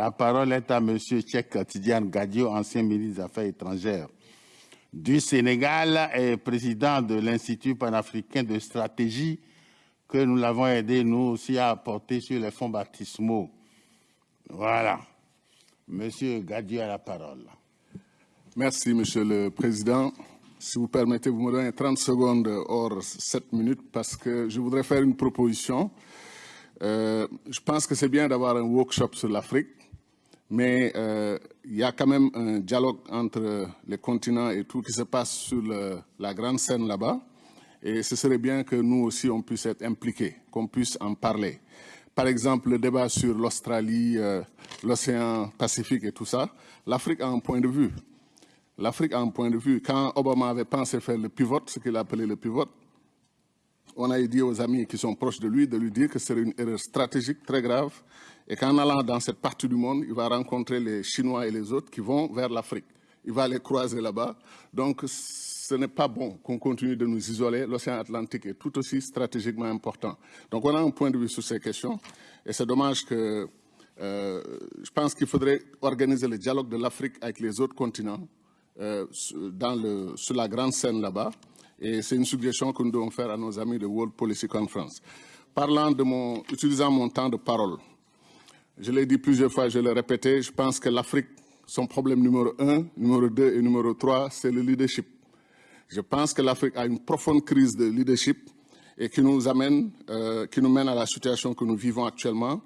La parole est à M. Tchèque Tidiane Gadio, ancien ministre des Affaires étrangères du Sénégal et président de l'Institut panafricain de stratégie que nous l'avons aidé, nous aussi, à apporter sur les fonds baptismaux. Voilà. Monsieur Gadio a la parole. Merci, Monsieur le Président. Si vous permettez, vous me donnez 30 secondes hors 7 minutes parce que je voudrais faire une proposition. Euh, je pense que c'est bien d'avoir un workshop sur l'Afrique, mais euh, il y a quand même un dialogue entre les continents et tout qui se passe sur la grande scène là-bas. Et ce serait bien que nous aussi, on puisse être impliqués, qu'on puisse en parler. Par exemple, le débat sur l'Australie, euh, l'océan Pacifique et tout ça, l'Afrique a un point de vue. L'Afrique a un point de vue. Quand Obama avait pensé faire le pivot, ce qu'il appelait le pivot, on a dit aux amis qui sont proches de lui de lui dire que c'est une erreur stratégique très grave et qu'en allant dans cette partie du monde, il va rencontrer les Chinois et les autres qui vont vers l'Afrique. Il va les croiser là-bas. Donc, ce n'est pas bon qu'on continue de nous isoler. L'océan Atlantique est tout aussi stratégiquement important. Donc, on a un point de vue sur ces questions. Et c'est dommage que... Euh, je pense qu'il faudrait organiser le dialogue de l'Afrique avec les autres continents euh, dans sur la grande scène là-bas. Et c'est une suggestion que nous devons faire à nos amis de World Policy Conference. Parlant de mon, utilisant mon temps de parole, je l'ai dit plusieurs fois, je l'ai répété, je pense que l'Afrique, son problème numéro un, numéro deux et numéro trois, c'est le leadership. Je pense que l'Afrique a une profonde crise de leadership et qui nous amène, euh, à la situation que nous vivons actuellement.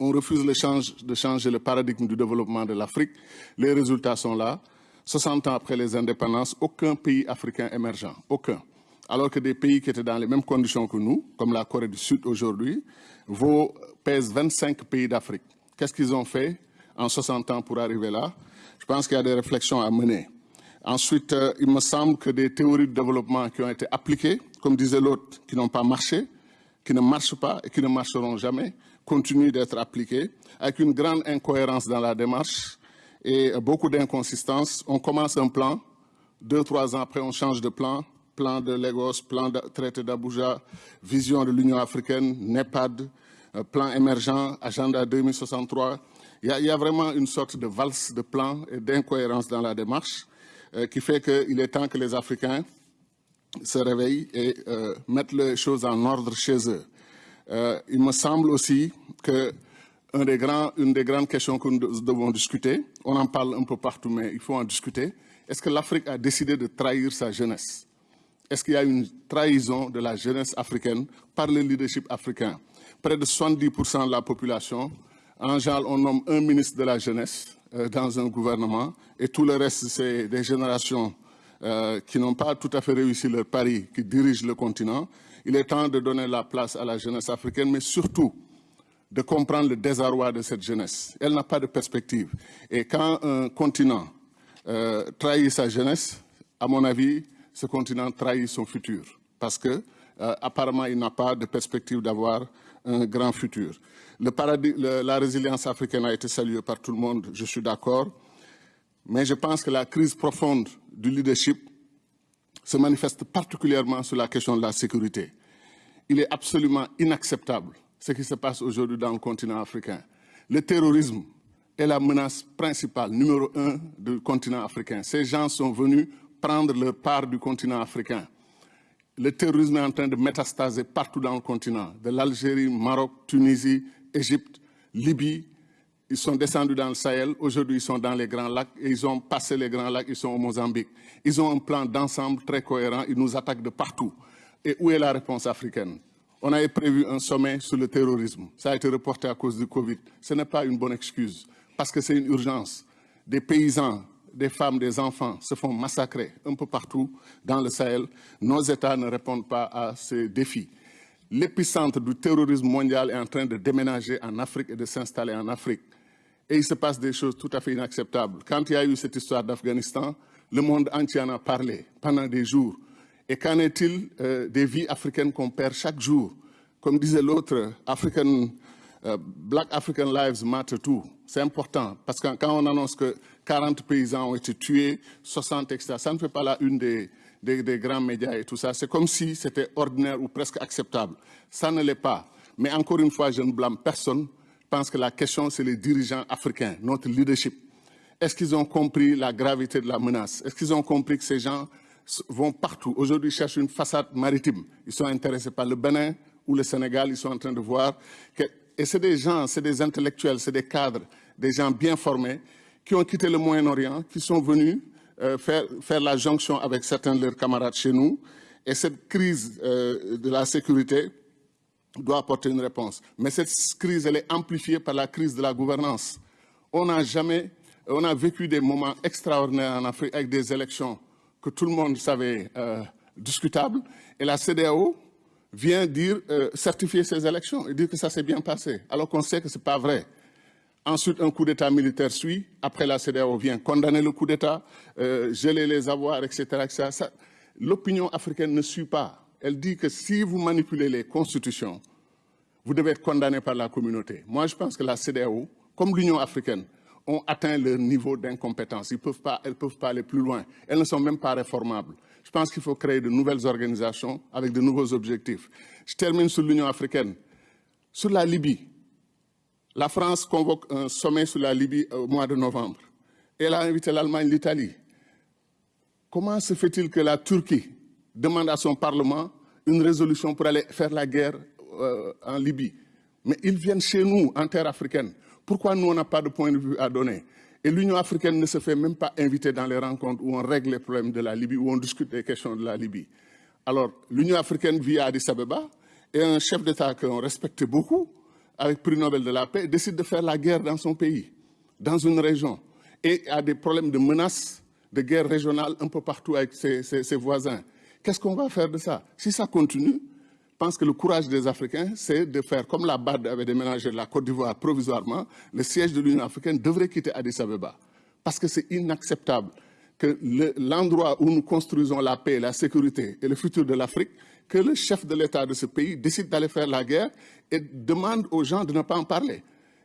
On refuse de changer le paradigme du développement de l'Afrique. Les résultats sont là. 60 ans après les indépendances, aucun pays africain émergent, aucun. Alors que des pays qui étaient dans les mêmes conditions que nous, comme la Corée du Sud aujourd'hui, pèsent 25 pays d'Afrique. Qu'est-ce qu'ils ont fait en 60 ans pour arriver là? Je pense qu'il y a des réflexions à mener. Ensuite, euh, il me semble que des théories de développement qui ont été appliquées, comme disait l'autre, qui n'ont pas marché, qui ne marchent pas et qui ne marcheront jamais, continuent d'être appliquées, avec une grande incohérence dans la démarche, et beaucoup d'inconsistances. On commence un plan, deux, trois ans après, on change de plan, plan de Lagos, plan de traité d'Abuja, vision de l'Union africaine, NEPAD, euh, plan émergent, agenda 2063. Il y, a, vraiment une sorte de valse de plans et d'incohérence dans la démarche euh, qui fait qu'il est temps que les Africains se réveillent et euh, mettent les choses en ordre chez eux. il me semble aussi que une des grandes questions que nous devons discuter. On en parle un peu partout, mais il faut en discuter. Est-ce que l'Afrique a décidé de trahir sa jeunesse? Est-ce qu'il y a une trahison de la jeunesse africaine par le leadership africain? Près de 70% de la population, en général, on nomme un ministre de la jeunesse euh, dans un gouvernement et tout le reste, c'est des générations euh, qui n'ont pas tout à fait réussi leur pari, qui dirigent le continent. Il est temps de donner la place à la jeunesse africaine, mais surtout de comprendre le désarroi de cette jeunesse. Elle n'a pas de perspective. Et quand un continent euh, trahit sa jeunesse, à mon avis, ce continent trahit son futur. Parce que, euh, apparemment, il n'a pas de perspective d'avoir un grand futur. Le la résilience africaine a été saluée par tout le monde, je suis d'accord. Mais je pense que la crise profonde du leadership se manifeste particulièrement sur la question de la sécurité. Il est absolument inacceptable ce qui se passe aujourd'hui dans le continent africain. Le terrorisme est la menace principale, numéro un du continent africain. Ces gens sont venus prendre leur part du continent africain. Le terrorisme est en train de métastaser partout dans le continent, de l'Algérie, Maroc, Tunisie, Égypte, Libye. Ils sont descendus dans le Sahel, aujourd'hui ils sont dans les Grands Lacs, et ils ont passé les Grands Lacs, ils sont au Mozambique. Ils ont un plan d'ensemble très cohérent, ils nous attaquent de partout. Et où est la réponse africaine? On avait prévu un sommet sur le terrorisme. Ça a été reporté à cause du Covid. Ce n'est pas une bonne excuse, parce que c'est une urgence. Des paysans, des femmes, des enfants se font massacrer un peu partout dans le Sahel. Nos États ne répondent pas à ces défis. L'épicentre du terrorisme mondial est en train de déménager en Afrique et de s'installer en Afrique. Et il se passe des choses tout à fait inacceptables. Quand il y a eu cette histoire d'Afghanistan, le monde entier en a parlé pendant des jours. Et qu'en est-il euh, des vies africaines qu'on perd chaque jour? Comme disait l'autre, African, euh, Black African Lives Matter too. C'est important parce que quand on annonce que 40 paysans ont été tués, 60, etc., ça ne fait pas la une des, grands médias et tout ça. C'est comme si c'était ordinaire ou presque acceptable. Ça ne l'est pas. Mais encore une fois, je ne blâme personne pense que la question, c'est les dirigeants africains, notre leadership. Est-ce qu'ils ont compris la gravité de la menace? Est-ce qu'ils ont compris que ces gens vont partout Aujourd'hui, ils cherchent une façade maritime. Ils sont intéressés par le Bénin ou le Sénégal. Ils sont en train de voir que... Et c'est des gens, c'est des intellectuels, c'est des cadres, des gens bien formés qui ont quitté le Moyen-Orient, qui sont venus euh, faire, la jonction avec certains de leurs camarades chez nous. Et cette crise euh, de la sécurité doit apporter une réponse. Mais cette crise, elle est amplifiée par la crise de la gouvernance. On n'a jamais, on a vécu des moments extraordinaires en Afrique avec des élections que tout le monde savait euh, discutables. Et la CDAO vient dire, euh, certifier ces élections et dire que ça s'est bien passé, alors qu'on sait que ce n'est pas vrai. Ensuite, un coup d'État militaire suit. Après, la CDAO vient condamner le coup d'État, euh, geler les avoirs, etc. etc. L'opinion africaine ne suit pas elle dit que si vous manipulez les constitutions, vous devez être condamné par la communauté. Moi, je pense que la CDAO, comme l'Union africaine, ont atteint leur niveau d'incompétence. Elles ne peuvent pas aller plus loin. Elles ne sont même pas réformables. Je pense qu'il faut créer de nouvelles organisations avec de nouveaux objectifs. Je termine sur l'Union africaine. Sur la Libye, la France convoque un sommet sur la Libye au mois de novembre. Elle a invité l'Allemagne, l'Italie. Comment se fait-il que la Turquie, demande à son Parlement une résolution pour aller faire la guerre euh, en Libye? Mais ils viennent chez nous, en terre africaine. Pourquoi nous, on n'a pas de point de vue à donner? Et l'Union africaine ne se fait même pas inviter dans les rencontres où on règle les problèmes de la Libye, où on discute des questions de la Libye. Alors, l'Union africaine vit à Addis Abeba, et un chef d'État qu'on respecte beaucoup, avec prix Nobel de la paix, décide de faire la guerre dans son pays, dans une région, et a des problèmes de menaces de guerre régionale un peu partout avec ses voisins. Qu'est-ce qu'on va faire de ça? Si ça continue, je pense que le courage des Africains, c'est de faire comme la BAD avait déménagé la Côte d'Ivoire provisoirement, le siège de l'Union africaine devrait quitter Addis Abeba. Parce que c'est inacceptable que l'endroit où nous construisons la paix, la sécurité et le futur de l'Afrique, que le chef de l'État de ce pays décide d'aller faire la guerre et demande aux gens de ne pas en parler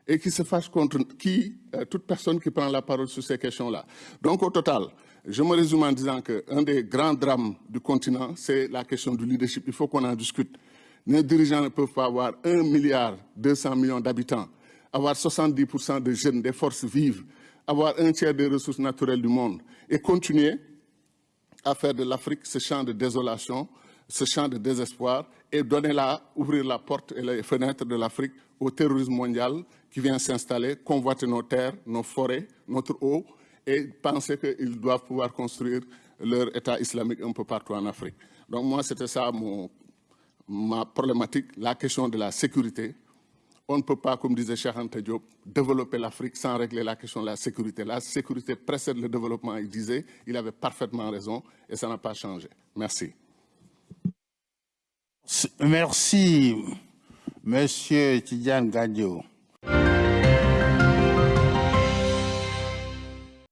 et qui se fâche contre qui, euh, toute personne qui prend la parole sur ces questions-là. Donc au total, je me résume en disant qu'un des grands drames du continent, c'est la question du leadership. Il faut qu'on en discute. Les dirigeants ne peuvent pas avoir 1 milliard 200 millions d'habitants, avoir 70% de jeunes, des forces vives, avoir un tiers des ressources naturelles du monde et continuer à faire de l'Afrique ce champ de désolation, ce champ de désespoir et donner là, ouvrir la porte et les fenêtres de l'Afrique au terrorisme mondial qui vient s'installer, convoiter nos terres, nos forêts, notre eau, et penser qu'ils doivent pouvoir construire leur État islamique un peu partout en Afrique. Donc moi, c'était ça mon, ma problématique, la question de la sécurité. On ne peut pas, comme disait Anta Diop, développer l'Afrique sans régler la question de la sécurité. La sécurité précède le développement, il disait, il avait parfaitement raison et ça n'a pas changé. Merci. Merci, Monsieur Tidiane Gadio.